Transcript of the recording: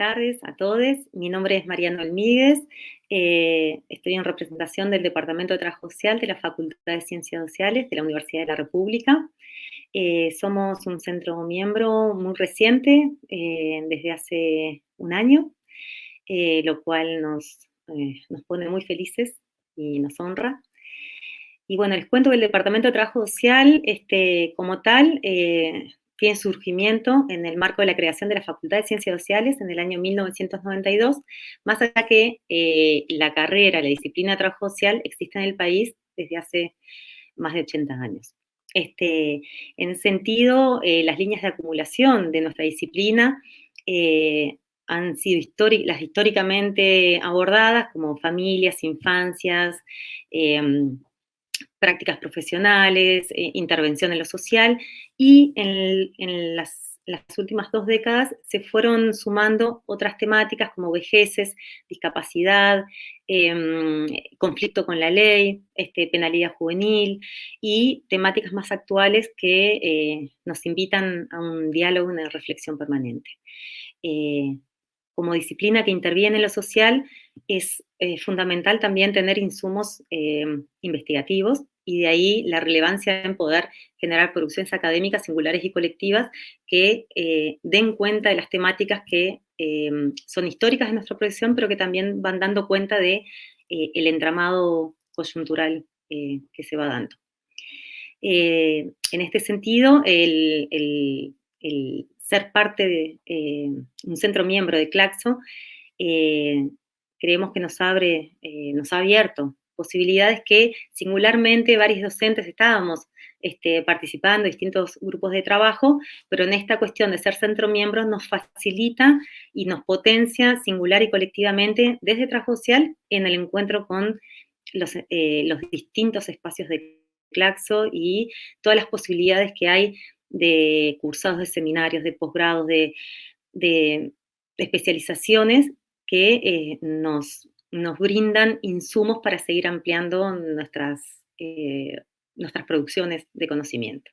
tardes a todos. Mi nombre es Mariano Almíguez. Eh, estoy en representación del Departamento de Trabajo Social de la Facultad de Ciencias Sociales de la Universidad de la República. Eh, somos un centro miembro muy reciente, eh, desde hace un año, lo cual nos, nos pone muy felices y nos honra. Y bueno, les cuento que el Departamento de Trabajo Social, este, como tal, tiene surgimiento en el marco de la creación de la Facultad de Ciencias Sociales en el año 1992, más allá que eh, la carrera, la disciplina de trabajo social existe en el país desde hace más de 80 años. Este, en ese sentido, eh, las líneas de acumulación de nuestra disciplina eh, han sido históricamente abordadas como familias, infancias, em, prácticas profesionales, eh, intervención en lo social, y en, las, últimas dos décadas se fueron sumando otras temáticas como vejeces, discapacidad, em, conflicto con la ley, este, penalidad juvenil, y temáticas más actuales que eh, nos invitan a un diálogo, una reflexión permanente. Eh, como disciplina que interviene en lo social, es fundamental también tener insumos investigativos y de ahí la relevancia en poder generar producciones académicas singulares y colectivas que eh, den cuenta de las temáticas que eh, son históricas de nuestra profesión, pero que también van dando cuenta de eh, el entramado coyuntural que se va dando. en este sentido, el ser parte de un centro miembro de Claxo, creemos que nos abre, nos ha abierto posibilidades que singularmente varios docentes estábamos este, participando en distintos grupos de trabajo, pero en esta cuestión de ser centro miembro nos facilita y nos potencia singular y colectivamente desde trabajo en el encuentro con los, eh, distintos espacios de Claxo y todas las posibilidades que hay de cursados de seminarios, de posgrados, de, especializaciones que eh, nos nos brindan insumos para seguir ampliando nuestras, eh, nuestras producciones de conocimiento.